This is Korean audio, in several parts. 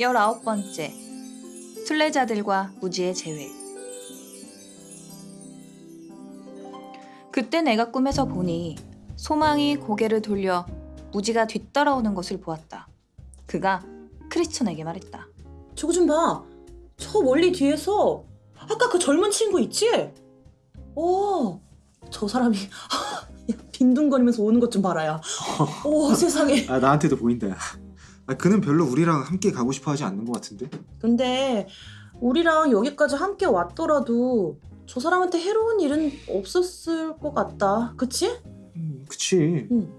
열아홉 번째 순례자들과 무지의 재회 그때 내가 꿈에서 보니 소망이 고개를 돌려 무지가 뒤따라오는 것을 보았다. 그가 크리스천에게 말했다. 저거 좀 봐. 저 멀리 뒤에서 아까 그 젊은 친구 있지? 어, 저 사람이 야, 빈둥거리면서 오는 것 좀 봐라야. 오 세상에. 아 나한테도 보인다. 야. 아 그는 별로 우리랑 함께 가고 싶어 하지 않는 것 같은데. 근데 우리랑 여기까지 함께 왔더라도 저 사람한테 해로운 일은 없었을 것 같다. 그치? 음, 그치. 응.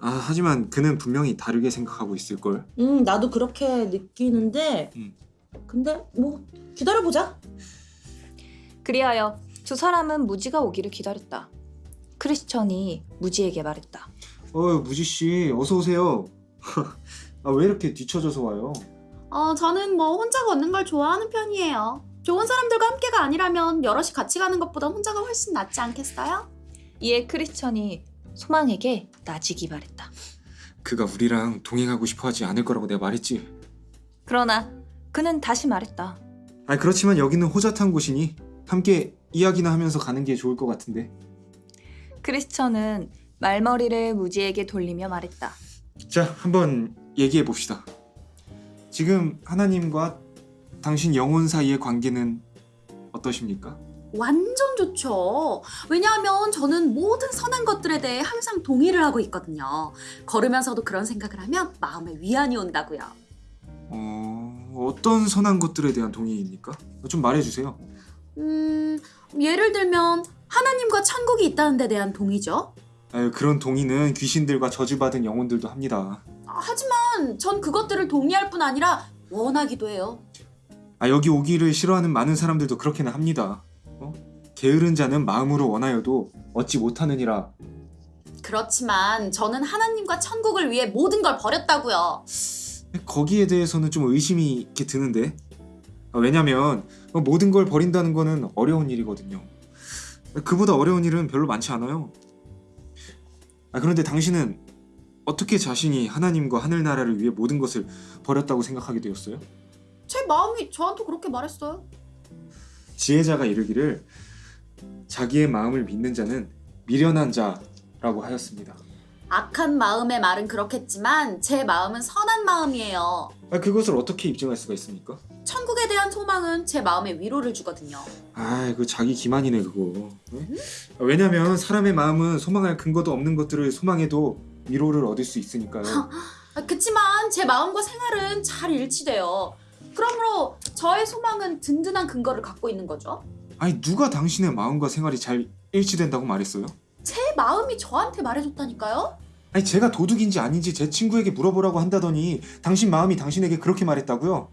아 하지만 그는 분명히 다르게 생각하고 있을 걸. 응, 나도 그렇게 느끼는데. 음. 근데 뭐 기다려보자. 그리하여 두 사람은 무지가 오기를 기다렸다. 크리스천이 무지에게 말했다. 어 무지 씨 어서 오세요. 아 왜 이렇게 뒤쳐져서 와요? 어, 저는 뭐 혼자 걷는 걸 좋아하는 편이에요. 좋은 사람들과 함께가 아니라면 여럿이 같이 가는 것보다 혼자가 훨씬 낫지 않겠어요? 이에 크리스천이 소망에게 나지기 바랬다. 그가 우리랑 동행하고 싶어 하지 않을 거라고 내가 말했지. 그러나 그는 다시 말했다. 아 그렇지만 여기는 호젓한 곳이니 함께 이야기나 하면서 가는 게 좋을 것 같은데. 크리스천은 말머리를 무지에게 돌리며 말했다. 자 한번 얘기해 봅시다. 지금 하나님과 당신 영혼 사이의 관계는 어떠십니까? 완전 좋죠. 왜냐하면 저는 모든 선한 것들에 대해 항상 동의를 하고 있거든요. 걸으면서도 그런 생각을 하면 마음에 위안이 온다고요. 어 어떤 선한 것들에 대한 동의입니까? 좀 말해주세요. 음, 예를 들면 하나님과 천국이 있다는 데 대한 동의죠. 아유, 그런 동의는 귀신들과 저주받은 영혼들도 합니다. 아, 하지만 전 그것들을 동의할 뿐 아니라 원하기도 해요. 아 여기 오기를 싫어하는 많은 사람들도 그렇게는 합니다. 어? 게으른 자는 마음으로 원하여도 얻지 못하느니라. 그렇지만 저는 하나님과 천국을 위해 모든 걸 버렸다고요. 거기에 대해서는 좀 의심이 있게 드는데. 아, 왜냐면 어, 모든 걸 버린다는 거는 어려운 일이거든요. 그보다 어려운 일은 별로 많지 않아요. 아, 그런데 당신은 어떻게 자신이 하나님과 하늘나라를 위해 모든 것을 버렸다고 생각하게 되었어요? 제 마음이 저한테 그렇게 말했어요. 지혜자가 이르기를 자기의 마음을 믿는 자는 미련한 자라고 하였습니다. 악한 마음의 말은 그렇겠지만 제 마음은 선한 마음이에요. 아, 그것을 어떻게 입증할 수가 있습니까? 천국에 대한 소망은 제 마음에 위로를 주거든요. 아, 그 자기 기만이네 그거. 네? 아, 왜냐면 사람의 마음은 소망할 근거도 없는 것들을 소망해도 위로를 얻을 수 있으니까요. 아, 그치만 제 마음과 생활은 잘 일치돼요. 그러므로 저의 소망은 든든한 근거를 갖고 있는 거죠. 아니 누가 당신의 마음과 생활이 잘 일치된다고 말했어요? 제 마음이 저한테 말해줬다니까요. 아니 제가 도둑인지 아닌지 제 친구에게 물어보라고 한다더니 당신 마음이 당신에게 그렇게 말했다고요?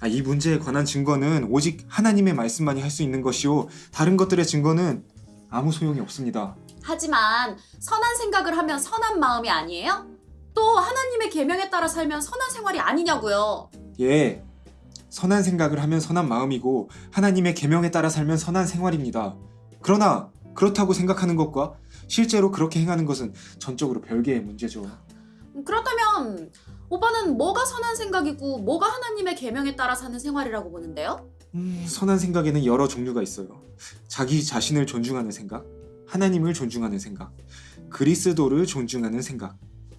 아, 이 문제에 관한 증거는 오직 하나님의 말씀만이 할 수 있는 것이요 다른 것들의 증거는 아무 소용이 없습니다. 하지만 선한 생각을 하면 선한 마음이 아니에요? 또 하나님의 계명에 따라 살면 선한 생활이 아니냐고요. 예, 선한 생각을 하면 선한 마음이고 하나님의 계명에 따라 살면 선한 생활입니다. 그러나 그렇다고 생각하는 것과 실제로 그렇게 행하는 것은 전적으로 별개의 문제죠. 그렇다면 오빠는 뭐가 선한 생각이고 뭐가 하나님의 계명에 따라 사는 생활이라고 보는데요? 음, 선한 생각에는 여러 종류가 있어요. 자기 자신을 존중하는 생각, 하나님을 존중하는 생각, 그리스도를 존중하는 생각,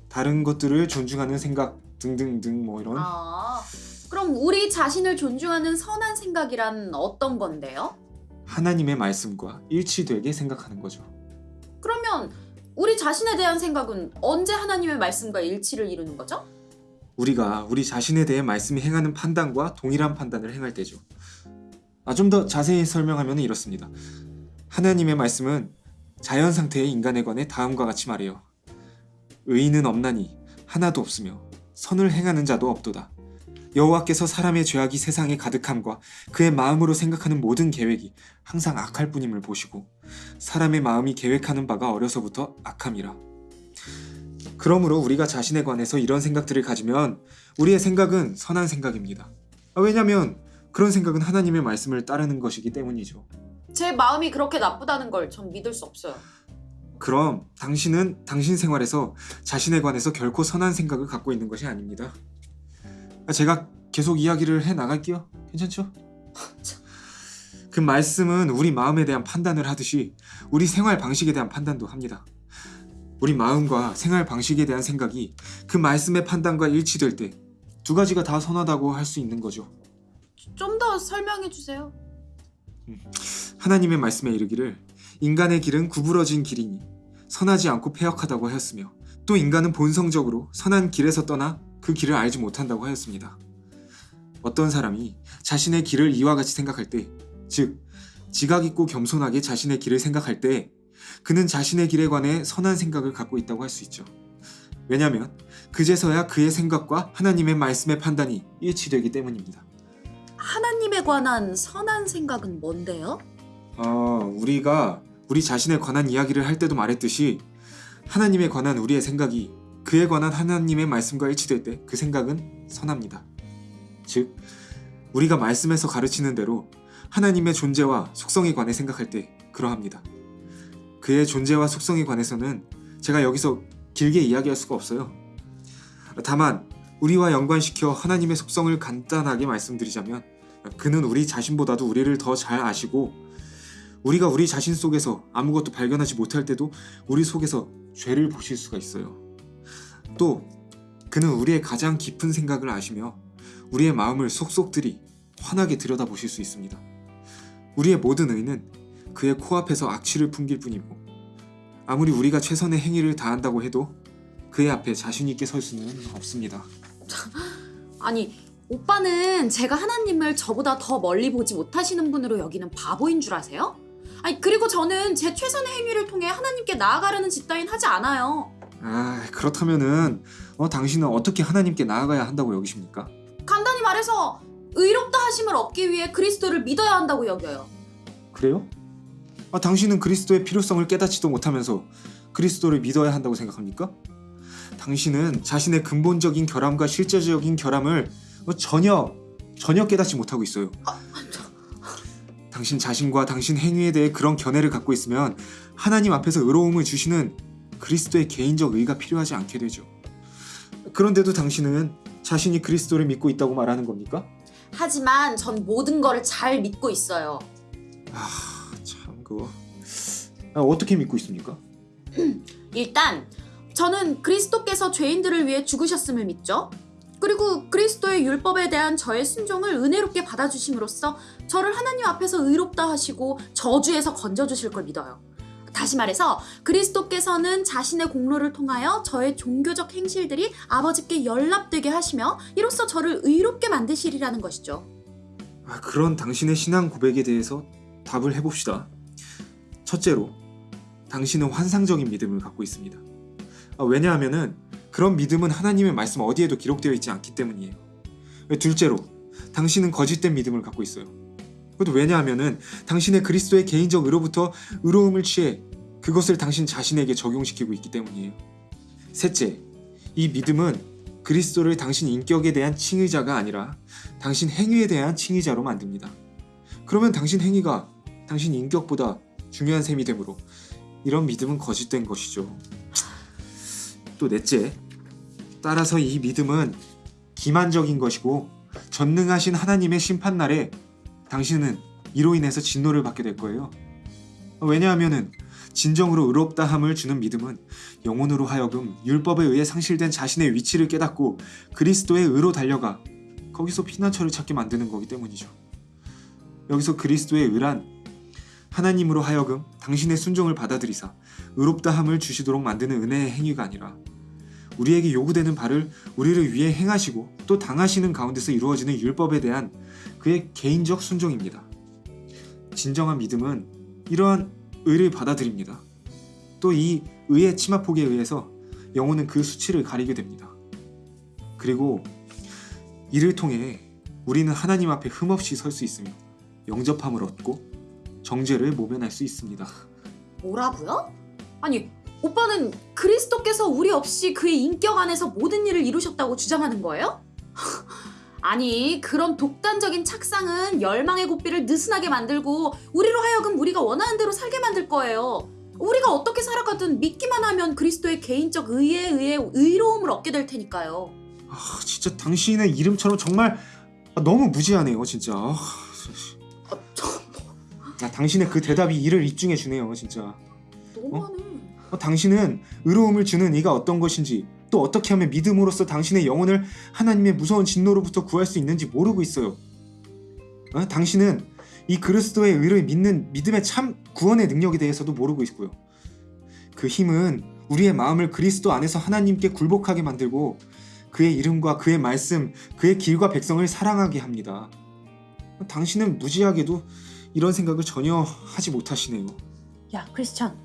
다른 것들을 존중하는 생각 등등등 뭐 이런 아, 그럼 우리 자신을 존중하는 선한 생각이란 어떤 건데요? 하나님의 말씀과 일치되게 생각하는 거죠. 그러면 우리 자신에 대한 생각은 언제 하나님의 말씀과 일치를 이루는 거죠? 우리가 우리 자신에 대해 말씀이 행하는 판단과 동일한 판단을 행할 때죠. 아, 좀 더 자세히 설명하면 이렇습니다. 하나님의 말씀은 자연 상태의 인간에 관해 다음과 같이 말해요. 의인은 없나니 하나도 없으며 선을 행하는 자도 없도다. 여호와께서 사람의 죄악이 세상에 가득함과 그의 마음으로 생각하는 모든 계획이 항상 악할 뿐임을 보시고 사람의 마음이 계획하는 바가 어려서부터 악함이라. 그러므로 우리가 자신에 관해서 이런 생각들을 가지면 우리의 생각은 선한 생각입니다. 아, 왜냐하면 그런 생각은 하나님의 말씀을 따르는 것이기 때문이죠. 제 마음이 그렇게 나쁘다는 걸 전 믿을 수 없어요. 그럼 당신은 당신 생활에서 자신에 관해서 결코 선한 생각을 갖고 있는 것이 아닙니다. 아, 제가 계속 이야기를 해 나갈게요. 괜찮죠? 그 말씀은 우리 마음에 대한 판단을 하듯이 우리 생활 방식에 대한 판단도 합니다. 우리 마음과 생활 방식에 대한 생각이 그 말씀의 판단과 일치될 때 두 가지가 다 선하다고 할 수 있는 거죠. 좀 더 설명해 주세요. 하나님의 말씀에 이르기를 인간의 길은 구부러진 길이니 선하지 않고 패역하다고 하였으며 또 인간은 본성적으로 선한 길에서 떠나 그 길을 알지 못한다고 하였습니다. 어떤 사람이 자신의 길을 이와 같이 생각할 때, 즉 지각 있고 겸손하게 자신의 길을 생각할 때 그는 자신의 길에 관해 선한 생각을 갖고 있다고 할 수 있죠. 왜냐하면 그제서야 그의 생각과 하나님의 말씀의 판단이 일치되기 때문입니다. 하나님에 관한 선한 생각은 뭔데요? 어, 우리가 우리 자신에 관한 이야기를 할 때도 말했듯이 하나님에 관한 우리의 생각이 그에 관한 하나님의 말씀과 일치될 때 그 생각은 선합니다. 즉, 우리가 말씀에서 가르치는 대로 하나님의 존재와 속성에 관해 생각할 때 그러합니다. 그의 존재와 속성에 관해서는 제가 여기서 길게 이야기할 수가 없어요. 다만 우리와 연관시켜 하나님의 속성을 간단하게 말씀드리자면 그는 우리 자신보다도 우리를 더 잘 아시고 우리가 우리 자신 속에서 아무것도 발견하지 못할 때도 우리 속에서 죄를 보실 수가 있어요. 또 그는 우리의 가장 깊은 생각을 아시며 우리의 마음을 속속들이 환하게 들여다보실 수 있습니다. 우리의 모든 의는 그의 코앞에서 악취를 풍길 뿐이고 아무리 우리가 최선의 행위를 다한다고 해도 그의 앞에 자신 있게 설 수는 없습니다. 아니 오빠는 제가 하나님을 저보다 더 멀리 보지 못하시는 분으로 여기는 바보인 줄 아세요? 아니 그리고 저는 제 최선의 행위를 통해 하나님께 나아가려는 짓 따윈 하지 않아요. 아 그렇다면은 어, 당신은 어떻게 하나님께 나아가야 한다고 여기십니까? 간단히 말해서 의롭다 하심을 얻기 위해 그리스도를 믿어야 한다고 여겨요. 그래요? 아, 당신은 그리스도의 필요성을 깨닫지도 못하면서 그리스도를 믿어야 한다고 생각합니까? 당신은 자신의 근본적인 결함과 실제적인 결함을 어, 전혀 전혀 깨닫지 못하고 있어요. 당신 자신과 당신 행위에 대해 그런 견해를 갖고 있으면 하나님 앞에서 의로움을 주시는 그리스도의 개인적 의가 필요하지 않게 되죠. 그런데도 당신은 자신이 그리스도를 믿고 있다고 말하는 겁니까? 하지만 전 모든 거를 잘 믿고 있어요. 참 그거 아, 어떻게 믿고 있습니까? 일단 저는 그리스도께서 죄인들을 위해 죽으셨음을 믿죠. 그리고 그리스도의 율법에 대한 저의 순종을 은혜롭게 받아주심으로써 저를 하나님 앞에서 의롭다 하시고 저주에서 건져주실 걸 믿어요. 다시 말해서 그리스도께서는 자신의 공로를 통하여 저의 종교적 행실들이 아버지께 연락되게 하시며 이로써 저를 의롭게 만드시리라는 것이죠. 아, 그런 당신의 신앙 고백에 대해서 답을 해봅시다. 첫째로, 당신은 환상적인 믿음을 갖고 있습니다. 아, 왜냐하면은 그런 믿음은 하나님의 말씀 어디에도 기록되어 있지 않기 때문이에요. 둘째로, 당신은 거짓된 믿음을 갖고 있어요. 그것도 왜냐하면은 당신의 그리스도의 개인적 의로부터 의로움을 취해 그것을 당신 자신에게 적용시키고 있기 때문이에요. 셋째, 이 믿음은 그리스도를 당신 인격에 대한 칭의자가 아니라 당신 행위에 대한 칭의자로 만듭니다. 그러면 당신 행위가 당신 인격보다 중요한 셈이 되므로 이런 믿음은 거짓된 것이죠. 또 넷째, 따라서 이 믿음은 기만적인 것이고 전능하신 하나님의 심판 날에 당신은 이로 인해서 진노를 받게 될 거예요. 왜냐하면은 진정으로 의롭다함을 주는 믿음은 영혼으로 하여금 율법에 의해 상실된 자신의 위치를 깨닫고 그리스도의 의로 달려가 거기서 피난처를 찾게 만드는 거기 때문이죠. 여기서 그리스도의 의란 하나님으로 하여금 당신의 순종을 받아들이사 의롭다함을 주시도록 만드는 은혜의 행위가 아니라 우리에게 요구되는 바를 우리를 위해 행하시고 또 당하시는 가운데서 이루어지는 율법에 대한 그의 개인적 순종입니다. 진정한 믿음은 이러한 의를 받아들입니다. 또 이 의의 치마폭에 의해서 영혼은 그 수치를 가리게 됩니다. 그리고 이를 통해 우리는 하나님 앞에 흠없이 설 수 있으며 영접함을 얻고 정죄를 모면할 수 있습니다. 뭐라고요? 아니 오빠는 그리스도께서 우리 없이 그의 인격 안에서 모든 일을 이루셨다고 주장하는 거예요? 아니 그런 독단적인 착상은 열망의 고삐를 느슨하게 만들고 우리로 하여금 우리가 원하는 대로 살게 만들 거예요. 우리가 어떻게 살아가든 믿기만 하면 그리스도의 개인적 의에 의해 의로움을 얻게 될 테니까요. 아, 진짜 당신의 이름처럼 정말 아, 너무 무지하네요, 진짜. 아, 당신의 그 대답이 이를 입증해 주네요, 진짜. 너무하네. 어, 당신은 의로움을 주는 이가 어떤 것인지 또 어떻게 하면 믿음으로써 당신의 영혼을 하나님의 무서운 진노로부터 구할 수 있는지 모르고 있어요. 어? 당신은 이 그리스도의 의를 믿는 믿음의 참 구원의 능력에 대해서도 모르고 있고요. 그 힘은 우리의 마음을 그리스도 안에서 하나님께 굴복하게 만들고 그의 이름과 그의 말씀, 그의 길과 백성을 사랑하게 합니다. 당신은 무지하게도 이런 생각을 전혀 하지 못하시네요. 야 크리스찬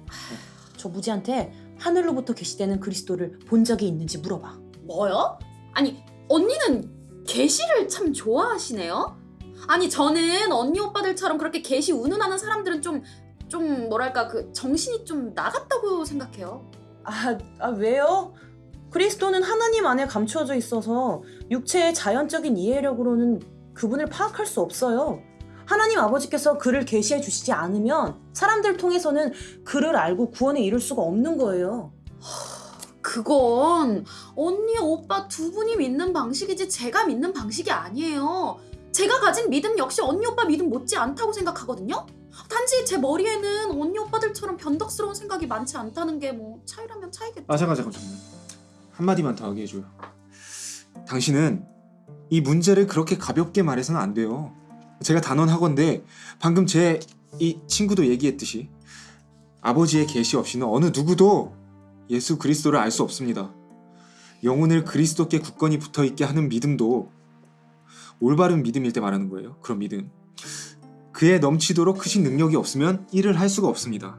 저 무지한테 하늘로부터 계시되는 그리스도를 본 적이 있는지 물어봐 뭐요? 아니 언니는 계시를 참 좋아하시네요. 아니 저는 언니 오빠들처럼 그렇게 계시 운운하는 사람들은 좀좀 뭐랄까 그 정신이 좀 나갔다고 생각해요. 아, 아 왜요? 그리스도는 하나님 안에 감추어져 있어서 육체의 자연적인 이해력으로는 그분을 파악할 수 없어요. 하나님 아버지께서 그를 계시해 주시지 않으면 사람들 통해서는 그를 알고 구원에 이룰 수가 없는 거예요. 그건 언니 오빠 두 분이 믿는 방식이지 제가 믿는 방식이 아니에요. 제가 가진 믿음 역시 언니 오빠 믿음 못지 않다고 생각하거든요. 단지 제 머리에는 언니 오빠들처럼 변덕스러운 생각이 많지 않다는 게 뭐 차이라면 차이겠죠. 아 잠깐 잠깐 잠깐 한마디만 더 하게 해줘요 당신은 이 문제를 그렇게 가볍게 말해서는 안 돼요 제가 단언하건대 방금 제 이 친구도 얘기했듯이 아버지의 계시 없이는 어느 누구도 예수 그리스도를 알 수 없습니다. 영혼을 그리스도께 굳건히 붙어 있게 하는 믿음도 올바른 믿음일 때 말하는 거예요. 그런 믿음. 그에 넘치도록 크신 능력이 없으면 일을 할 수가 없습니다.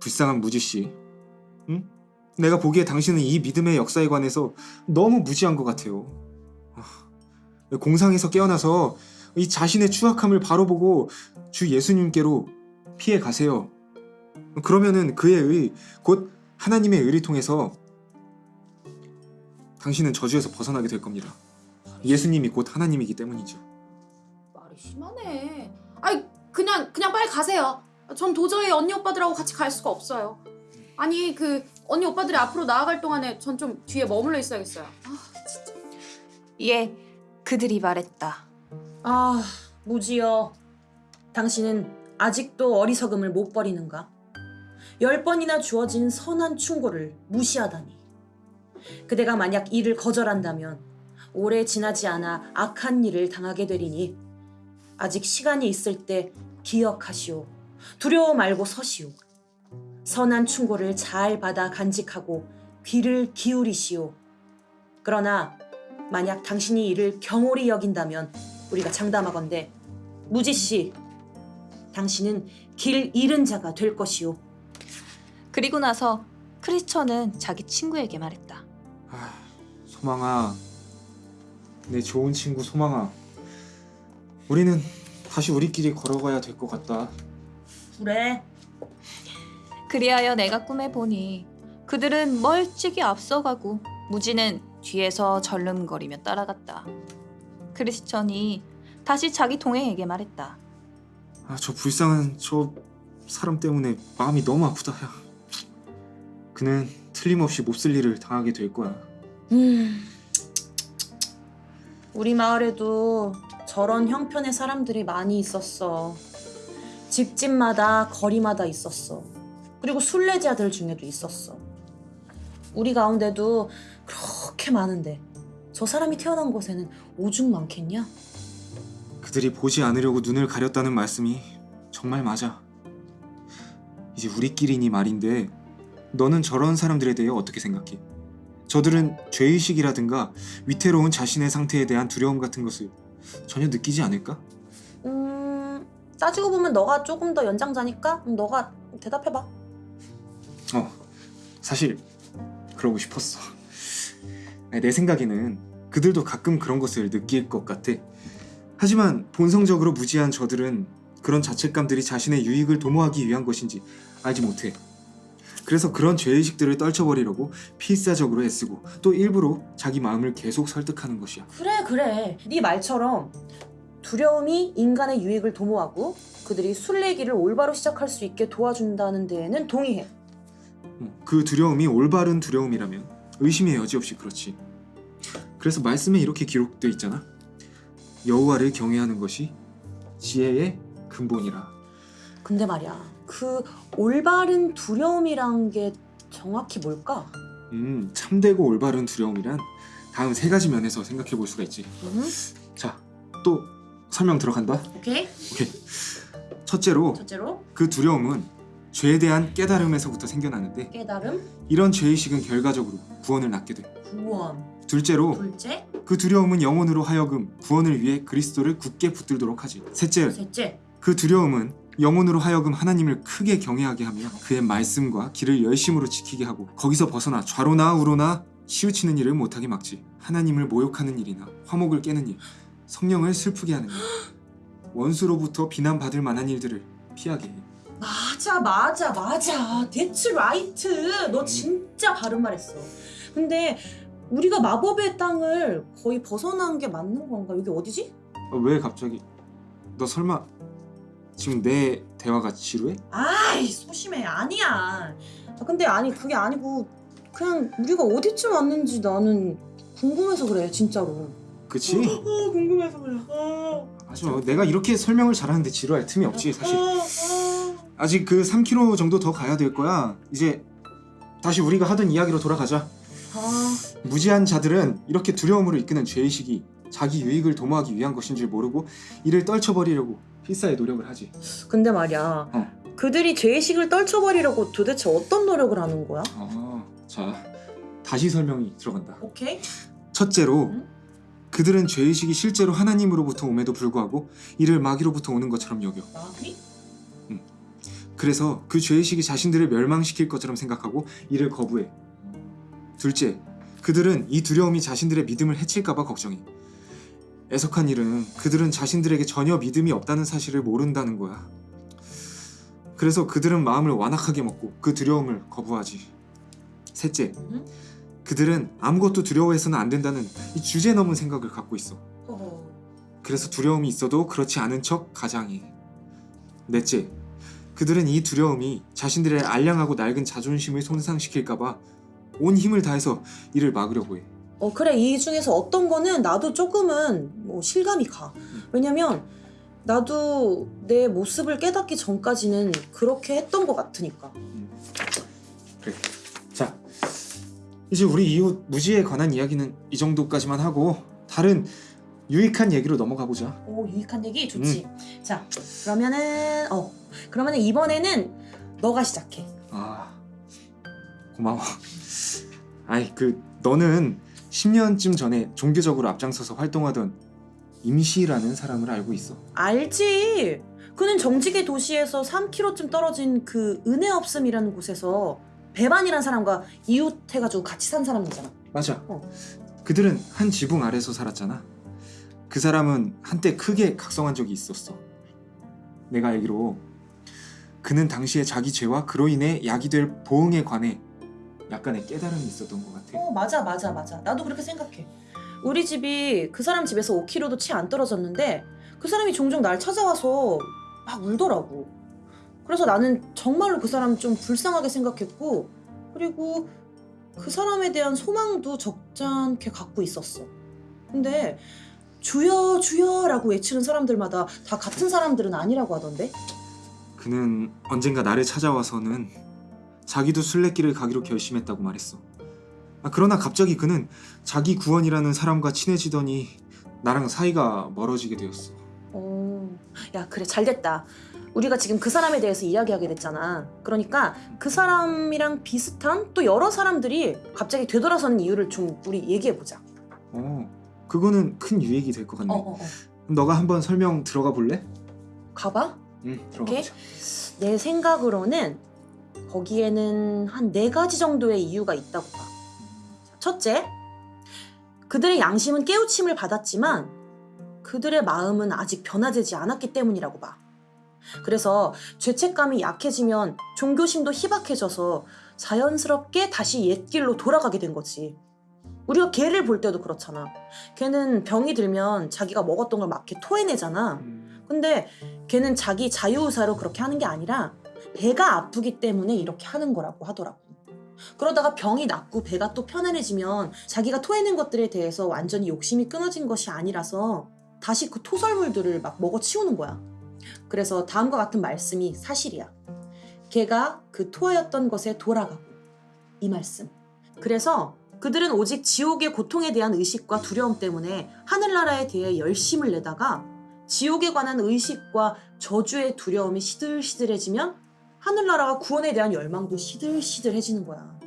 불쌍한 무지 씨. 응? 내가 보기에 당신은 이 믿음의 역사에 관해서 너무 무지한 것 같아요. 아, 공상에서 깨어나서 이 자신의 추악함을 바로 보고 주 예수님께로 피해 가세요. 그러면은 그의 의, 곧 하나님의 의를 통해서 당신은 저주에서 벗어나게 될 겁니다. 예수님이 곧 하나님이기 때문이죠. 말이 심하네. 아이 그냥 그냥 빨리 가세요. 전 도저히 언니 오빠들하고 같이 갈 수가 없어요. 아니 그 언니 오빠들이 앞으로 나아갈 동안에 전 좀 뒤에 머물러 있어야겠어요. 아 진짜. 이에 그들이 말했다. 아, 무지여. 당신은 아직도 어리석음을 못 버리는가? 열 번이나 주어진 선한 충고를 무시하다니. 그대가 만약 이를 거절한다면 오래 지나지 않아 악한 일을 당하게 되리니 아직 시간이 있을 때 기억하시오. 두려워 말고 서시오. 선한 충고를 잘 받아 간직하고 귀를 기울이시오. 그러나 만약 당신이 이를 경홀히 여긴다면 우리가 장담하건대 무지 씨, 당신은 길 잃은 자가 될 것이오. 그리고 나서 크리스천은 자기 친구에게 말했다. 아, 소망아, 내 좋은 친구 소망아, 우리는 다시 우리끼리 걸어가야 될 것 같다. 그래. 그리하여 내가 꿈에 보니 그들은 멀찍이 앞서가고 무지는 뒤에서 절름거리며 따라갔다. 크리스천이 다시 자기 동행에게 말했다. 아, 저 불쌍한 저 사람 때문에 마음이 너무 아프다. 야. 그는 틀림없이 몹쓸 일을 당하게 될 거야. 음. 우리 마을에도 저런 형편의 사람들이 많이 있었어. 집집마다 거리마다 있었어. 그리고 순례자들 중에도 있었어. 우리 가운데도 그렇게 많은데 저 사람이 태어난 곳에는 오죽 많겠냐? 그들이 보지 않으려고 눈을 가렸다는 말씀이 정말 맞아. 이제 우리끼리니 말인데 너는 저런 사람들에 대해 어떻게 생각해? 저들은 죄의식이라든가 위태로운 자신의 상태에 대한 두려움 같은 것을 전혀 느끼지 않을까? 음, 따지고 보면 너가 조금 더 연장자니까 음, 너가 대답해봐. 어, 사실 그러고 싶었어. 내 생각에는 그들도 가끔 그런 것을 느낄 것 같아. 하지만 본성적으로 무지한 저들은 그런 자책감들이 자신의 유익을 도모하기 위한 것인지 알지 못해. 그래서 그런 죄의식들을 떨쳐버리려고 필사적으로 애쓰고 또 일부러 자기 마음을 계속 설득하는 것이야. 그래 그래 네 말처럼 두려움이 인간의 유익을 도모하고 그들이 순례길을 올바로 시작할 수 있게 도와준다는 데에는 동의해 어, 그 두려움이 올바른 두려움이라면 의심의 여지 없이 그렇지. 그래서 말씀에 이렇게 기록되어 있잖아. 여호와를 경외하는 것이 지혜의 근본이라. 근데 말이야, 그 올바른 두려움이란 게 정확히 뭘까? 음, 참되고 올바른 두려움이란 다음 세 가지 면에서 생각해 볼 수가 있지. 음, 자, 또 설명 들어간다. 오케이. 오케이. 첫째로 첫째로 그 두려움은 죄에 대한 깨달음에서부터 생겨나는데 깨달음, 이런 죄의식은 결과적으로 구원을 낳게 돼. 구원. 둘째로 둘째, 그 두려움은 영혼으로 하여금 구원을 위해 그리스도를 굳게 붙들도록 하지. 셋째, 셋째. 그 두려움은 영혼으로 하여금 하나님을 크게 경외하게 하며 그의 말씀과 길을 열심으로 지키게 하고 거기서 벗어나 좌로나 우로나 치우치는 일을 못하게 막지. 하나님을 모욕하는 일이나 화목을 깨는 일, 성령을 슬프게 하는 일, 원수로부터 비난받을 만한 일들을 피하게 해. 맞아, 맞아, 맞아. That's right. 너 진짜 바른 말했어. 근데 우리가 마법의 땅을 거의 벗어난 게 맞는 건가? 여기 어디지? 어, 왜 갑자기? 너 설마 지금 내 대화가 지루해? 아이 소심해 아니야 아, 근데 아니 그게 아니고 그냥 우리가 어디쯤 왔는지 나는 궁금해서 그래 진짜로 그치? 아 궁금해서 그래 아, 맞아. 내가 이렇게 설명을 잘하는데 지루할 틈이 없지 사실. 아, 아. 아직 그 3km 정도 더 가야 될 거야. 이제 다시 우리가 하던 이야기로 돌아가자. 아, 무지한 자들은 이렇게 두려움으로 이끄는 죄의식이 자기 유익을 도모하기 위한 것인 줄 모르고 이를 떨쳐버리려고 필사의 노력을 하지. 근데 말이야 어. 그들이 죄의식을 떨쳐버리려고 도대체 어떤 노력을 하는 거야? 아, 자 다시 설명이 들어간다. 오케이 첫째로 응? 그들은 죄의식이 실제로 하나님으로부터 옴에도 불구하고 이를 마귀로부터 오는 것처럼 여겨. 마귀? 그래서 그 죄의식이 자신들을 멸망시킬 것처럼 생각하고 이를 거부해. 둘째, 그들은 이 두려움이 자신들의 믿음을 해칠까봐 걱정해. 애석한 일은 그들은 자신들에게 전혀 믿음이 없다는 사실을 모른다는 거야. 그래서 그들은 마음을 완악하게 먹고 그 두려움을 거부하지. 셋째, 음? 그들은 아무것도 두려워해서는 안 된다는 이 주제 넘은 생각을 갖고 있어. 어허. 그래서 두려움이 있어도 그렇지 않은 척 가장해. 넷째, 그들은 이 두려움이 자신들의 알량하고 낡은 자존심을 손상시킬까봐 온 힘을 다해서 이를 막으려고 해. 어 그래 이 중에서 어떤 거는 나도 조금은 뭐 실감이 가 왜냐면 나도 내 모습을 깨닫기 전까지는 그렇게 했던 것 같으니까 그래. 자, 이제 우리 이웃 무지에 관한 이야기는 이 정도까지만 하고 다른 유익한 얘기로 넘어가 보자. 오 유익한 얘기 좋지. 자 그러면은 어 그러면은 이번에는 너가 시작해. 아, 고마워. 아이 그 너는 10년쯤 전에 종교적으로 앞장서서 활동하던 임시라는 사람을 알고 있어. 알지. 그는 정직의 도시에서 3km쯤 떨어진 그 은혜 없음이라는 곳에서 배반이란 사람과 이웃해가지고 같이 산 사람이잖아. 맞아. 어. 그들은 한 지붕 아래서 살았잖아. 그 사람은 한때 크게 각성한 적이 있었어. 내가 알기로 그는 당시에 자기 죄와 그로 인해 약이 될 보응에 관해 약간의 깨달음이 있었던 것 같아. 어 맞아 맞아 맞아. 나도 그렇게 생각해. 우리 집이 그 사람 집에서 5km도 채 안 떨어졌는데 그 사람이 종종 날 찾아와서 막 울더라고. 그래서 나는 정말로 그 사람 좀 불쌍하게 생각했고 그리고 그 사람에 대한 소망도 적잖게 갖고 있었어. 근데 주여 주여 라고 외치는 사람들마다 다 같은 사람들은 아니라고 하던데. 그는 언젠가 나를 찾아와서는 자기도 순례길을 가기로 결심했다고 말했어. 아, 그러나 갑자기 그는 자기 구원이라는 사람과 친해지더니 나랑 사이가 멀어지게 되었어. 어, 야 그래 잘 됐다. 우리가 지금 그 사람에 대해서 이야기하게 됐잖아. 그러니까 그 사람이랑 비슷한 또 여러 사람들이 갑자기 되돌아서는 이유를 좀 우리 얘기해 보자. 어, 그거는 큰 유익이 될 것 같네. 어, 어, 어. 너가 한번 설명 들어가 볼래? 가봐. 응, 들어가. 보자. 내 생각으로는 거기에는 한 네 가지 정도의 이유가 있다고 봐. 첫째, 그들의 양심은 깨우침을 받았지만 그들의 마음은 아직 변화되지 않았기 때문이라고 봐. 그래서 죄책감이 약해지면 종교심도 희박해져서 자연스럽게 다시 옛길로 돌아가게 된 거지. 우리가 개를 볼 때도 그렇잖아. 걔는 병이 들면 자기가 먹었던 걸 막 이렇게 토해내잖아. 음, 근데 걔는 자기 자유의사로 그렇게 하는 게 아니라 배가 아프기 때문에 이렇게 하는 거라고 하더라고. 그러다가 병이 낫고 배가 또 편안해지면 자기가 토해낸 것들에 대해서 완전히 욕심이 끊어진 것이 아니라서 다시 그 토설물들을 막 먹어 치우는 거야. 그래서 다음과 같은 말씀이 사실이야. 걔가 그 토하였던 것에 돌아가고 이 말씀. 그래서 그들은 오직 지옥의 고통에 대한 의식과 두려움 때문에 하늘나라에 대해 열심을 내다가 지옥에 관한 의식과 저주의 두려움이 시들시들해지면 하늘나라와 구원에 대한 열망도 시들시들해지는 거야.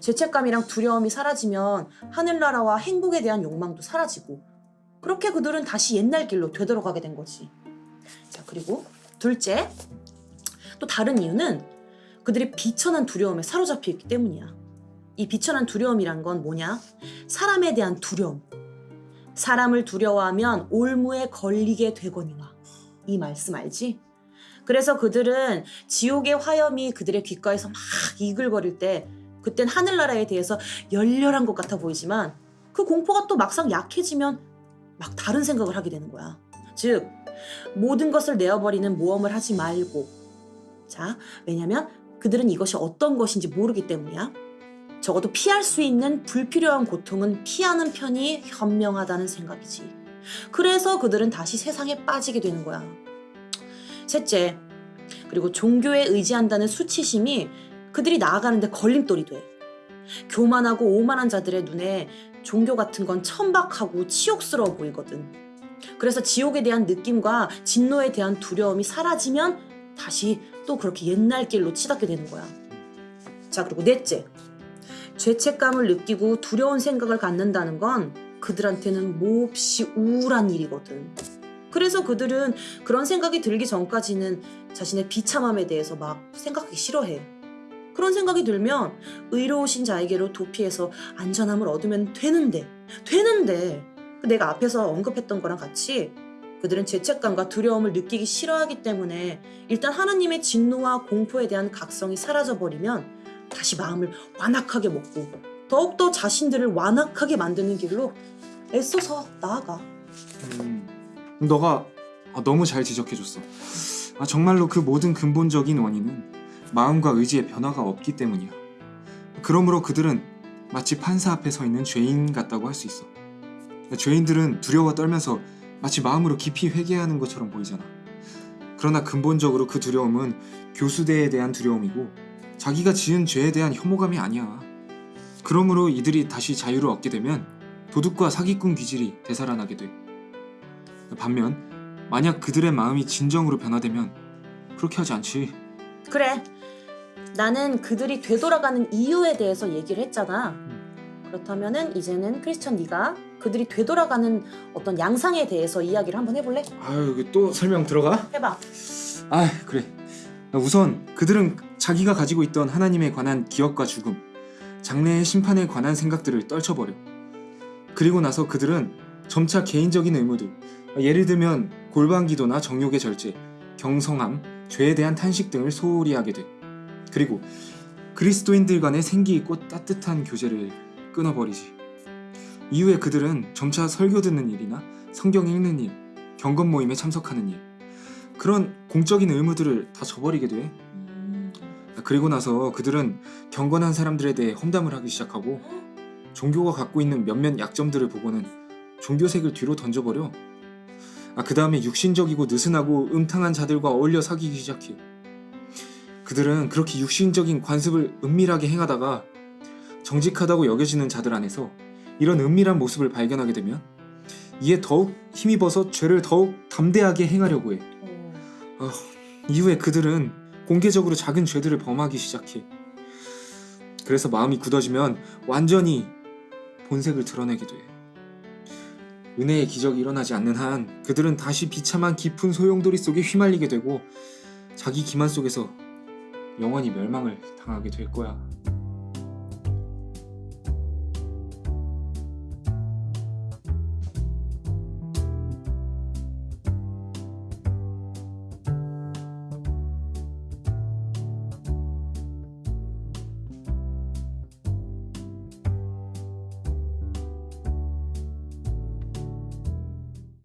죄책감이랑 두려움이 사라지면 하늘나라와 행복에 대한 욕망도 사라지고 그렇게 그들은 다시 옛날 길로 되돌아가게 된 거지. 자, 그리고 둘째, 또 다른 이유는 그들이 비천한 두려움에 사로잡혀 있기 때문이야. 이 비천한 두려움이란 건 뭐냐? 사람에 대한 두려움. 사람을 두려워하면 올무에 걸리게 되거니와. 이 말씀 알지? 그래서 그들은 지옥의 화염이 그들의 귓가에서 막 이글거릴 때 그땐 하늘나라에 대해서 열렬한 것 같아 보이지만 그 공포가 또 막상 약해지면 막 다른 생각을 하게 되는 거야. 즉 모든 것을 내어버리는 모험을 하지 말고 자 왜냐면 그들은 이것이 어떤 것인지 모르기 때문이야. 적어도 피할 수 있는 불필요한 고통은 피하는 편이 현명하다는 생각이지. 그래서 그들은 다시 세상에 빠지게 되는 거야. 셋째, 그리고 종교에 의지한다는 수치심이 그들이 나아가는데 걸림돌이 돼. 교만하고 오만한 자들의 눈에 종교 같은 건 천박하고 치욕스러워 보이거든. 그래서 지옥에 대한 느낌과 진노에 대한 두려움이 사라지면 다시 또 그렇게 옛날 길로 치닫게 되는 거야. 자, 그리고 넷째. 죄책감을 느끼고 두려운 생각을 갖는다는 건 그들한테는 몹시 우울한 일이거든. 그래서 그들은 그런 생각이 들기 전까지는 자신의 비참함에 대해서 막 생각하기 싫어해. 그런 생각이 들면 의로우신 자에게로 도피해서 안전함을 얻으면 되는데, 되는데, 내가 앞에서 언급했던 거랑 같이 그들은 죄책감과 두려움을 느끼기 싫어하기 때문에 일단 하나님의 진노와 공포에 대한 각성이 사라져버리면 다시 마음을 완악하게 먹고 더욱더 자신들을 완악하게 만드는 길로 애써서 나아가. 음, 너가 아, 너무 잘 지적해줬어. 아, 정말로 그 모든 근본적인 원인은 마음과 의지의 변화가 없기 때문이야. 그러므로 그들은 마치 판사 앞에 서 있는 죄인 같다고 할 수 있어. 죄인들은 두려워 떨면서 마치 마음으로 깊이 회개하는 것처럼 보이잖아. 그러나 근본적으로 그 두려움은 교수대에 대한 두려움이고 자기가 지은 죄에 대한 혐오감이 아니야. 그러므로 이들이 다시 자유를 얻게 되면 도둑과 사기꾼 기질이 되살아나게 돼. 반면 만약 그들의 마음이 진정으로 변화되면 그렇게 하지 않지. 그래. 나는 그들이 되돌아가는 이유에 대해서 얘기를 했잖아. 그렇다면 은 이제는 크리스천 네가 그들이 되돌아가는 어떤 양상에 대해서 이야기를 한번 해볼래? 아유 여기 또 설명 들어가? 해봐. 아 그래. 우선 그들은 자기가 가지고 있던 하나님에 관한 기억과 죽음, 장래의 심판에 관한 생각들을 떨쳐버려. 그리고 나서 그들은 점차 개인적인 의무들, 예를 들면 골방기도나 정욕의 절제, 경성함, 죄에 대한 탄식 등을 소홀히 하게 돼. 그리고 그리스도인들 간의 생기 있고 따뜻한 교제를 끊어버리지. 이후에 그들은 점차 설교 듣는 일이나 성경 읽는 일, 경건 모임에 참석하는 일, 그런 공적인 의무들을 다 저버리게 돼. 음, 그리고 나서 그들은 경건한 사람들에 대해 험담을 하기 시작하고 종교가 갖고 있는 몇몇 약점들을 보고는 종교색을 뒤로 던져버려. 아, 그 다음에 육신적이고 느슨하고 음탕한 자들과 어울려 사귀기 시작해. 그들은 그렇게 육신적인 관습을 은밀하게 행하다가 정직하다고 여겨지는 자들 안에서 이런 은밀한 모습을 발견하게 되면 이에 더욱 힘입어서 죄를 더욱 담대하게 행하려고 해. 어, 이후에 그들은 공개적으로 작은 죄들을 범하기 시작해. 그래서 마음이 굳어지면 완전히 본색을 드러내게 돼. 은혜의 기적이 일어나지 않는 한 그들은 다시 비참한 깊은 소용돌이 속에 휘말리게 되고 자기 기만 속에서 영원히 멸망을 당하게 될 거야.